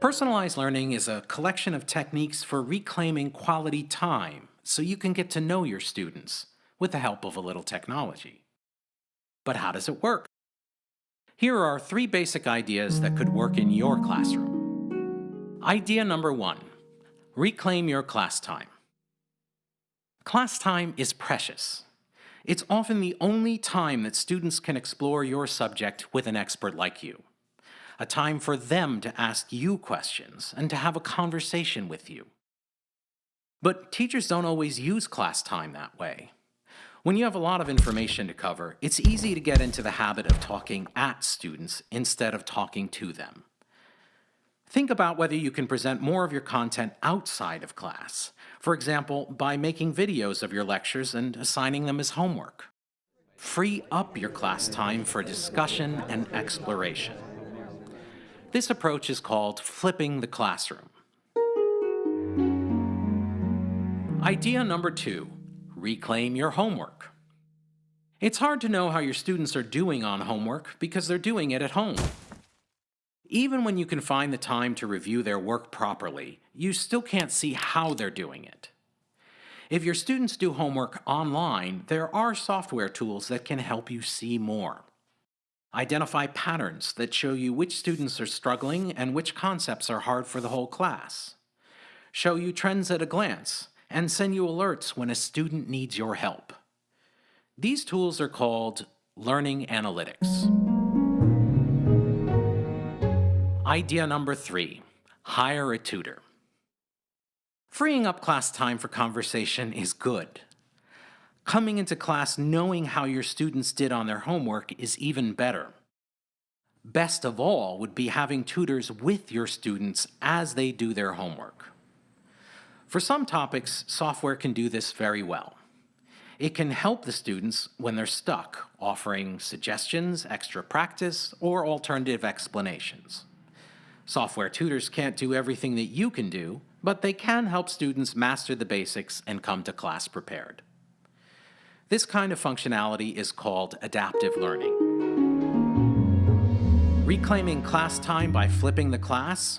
Personalized learning is a collection of techniques for reclaiming quality time so you can get to know your students with the help of a little technology. But how does it work? Here are three basic ideas that could work in your classroom. Idea number one, reclaim your class time. Class time is precious. It's often the only time that students can explore your subject with an expert like you. A time for them to ask you questions and to have a conversation with you. But teachers don't always use class time that way. When you have a lot of information to cover, it's easy to get into the habit of talking at students instead of talking to them. Think about whether you can present more of your content outside of class, for example, by making videos of your lectures and assigning them as homework. Free up your class time for discussion and exploration. This approach is called flipping the classroom. Idea number two, reclaim your homework. It's hard to know how your students are doing on homework because they're doing it at home. Even when you can find the time to review their work properly, you still can't see how they're doing it. If your students do homework online, there are software tools that can help you see more. Identify patterns that show you which students are struggling and which concepts are hard for the whole class. Show you trends at a glance and send you alerts when a student needs your help. These tools are called Learning Analytics. Idea number three, hire a tutor. Freeing up class time for conversation is good. Coming into class knowing how your students did on their homework is even better. Best of all would be having tutors with your students as they do their homework. For some topics, software can do this very well. It can help the students when they're stuck, offering suggestions, extra practice, or alternative explanations. Software tutors can't do everything that you can do, but they can help students master the basics and come to class prepared. This kind of functionality is called adaptive learning. Reclaiming class time by flipping the class,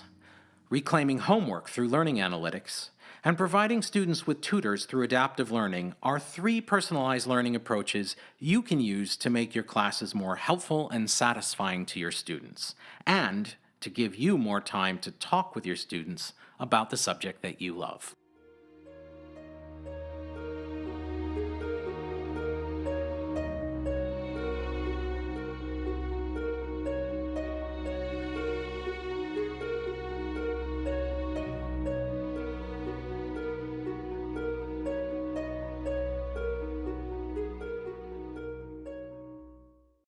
reclaiming homework through learning analytics, and providing students with tutors through adaptive learning are three personalized learning approaches you can use to make your classes more helpful and satisfying to your students, and to give you more time to talk with your students about the subject that you love.